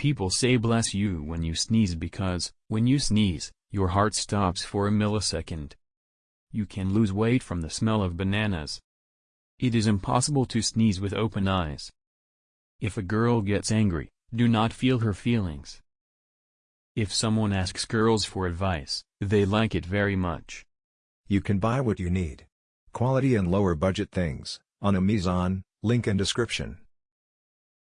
People say bless you when you sneeze because, when you sneeze, your heart stops for a millisecond. You can lose weight from the smell of bananas. It is impossible to sneeze with open eyes. If a girl gets angry, do not feel her feelings. If someone asks girls for advice, they like it very much. You can buy what you need. Quality and lower budget things, on Amazon, link in description.